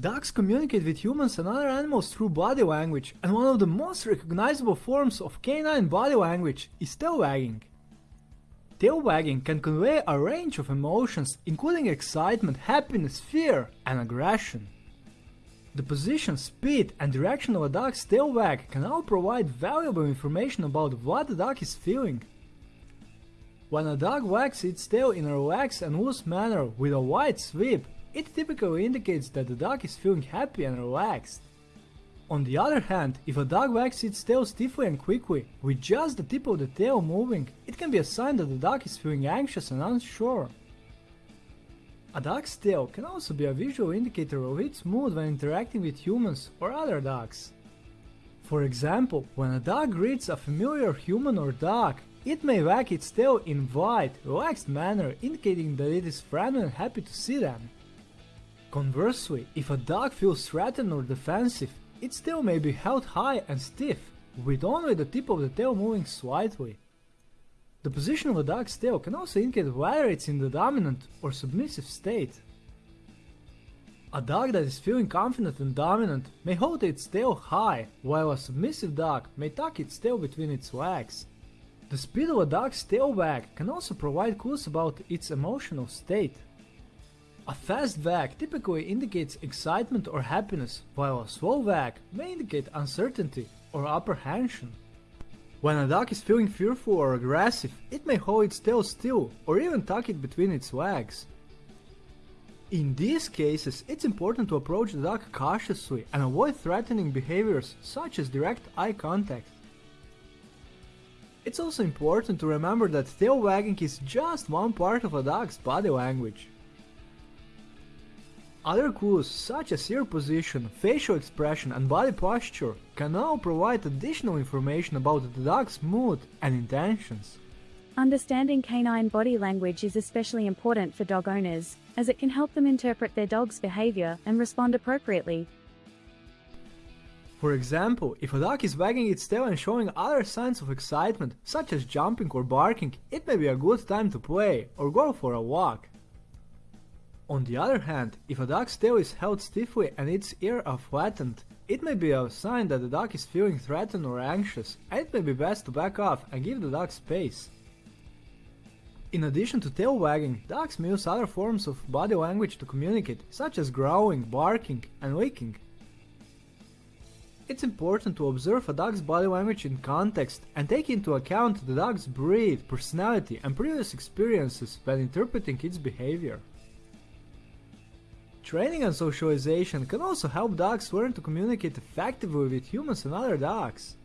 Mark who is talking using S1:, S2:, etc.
S1: Dogs communicate with humans and other animals through body language, and one of the most recognizable forms of canine body language is tail wagging. Tail wagging can convey a range of emotions, including excitement, happiness, fear, and aggression. The position, speed, and direction of a dog's tail wag can all provide valuable information about what the dog is feeling. When a dog wags its tail in a relaxed and loose manner with a wide sweep, it typically indicates that the dog is feeling happy and relaxed. On the other hand, if a dog wags its tail stiffly and quickly, with just the tip of the tail moving, it can be a sign that the dog is feeling anxious and unsure. A dog's tail can also be a visual indicator of its mood when interacting with humans or other dogs. For example, when a dog greets a familiar human or dog, it may wag its tail in a wide, relaxed manner indicating that it is friendly and happy to see them. Conversely, if a dog feels threatened or defensive, its tail may be held high and stiff, with only the tip of the tail moving slightly. The position of a dog's tail can also indicate whether it's in the dominant or submissive state. A dog that is feeling confident and dominant may hold its tail high, while a submissive dog may tuck its tail between its legs. The speed of a dog's tail wag can also provide clues about its emotional state. A fast wag typically indicates excitement or happiness, while a slow wag may indicate uncertainty or apprehension. When a dog is feeling fearful or aggressive, it may hold its tail still or even tuck it between its legs. In these cases, it's important to approach the dog cautiously and avoid threatening behaviors such as direct eye contact. It's also important to remember that tail wagging is just one part of a dog's body language. Other clues such as ear position, facial expression and body posture can now provide additional information about the dog's mood and intentions.
S2: Understanding canine body language is especially important for dog owners, as it can help them interpret their dog's behavior and respond appropriately.
S1: For example, if a dog is wagging its tail and showing other signs of excitement, such as jumping or barking, it may be a good time to play or go for a walk. On the other hand, if a dog's tail is held stiffly and its ears are flattened, it may be a sign that the dog is feeling threatened or anxious, and it may be best to back off and give the dog space. In addition to tail wagging, dogs may use other forms of body language to communicate, such as growling, barking, and licking. It's important to observe a dog's body language in context and take into account the dog's breed, personality, and previous experiences when interpreting its behavior. Training and socialization can also help dogs learn to communicate effectively with humans and other dogs.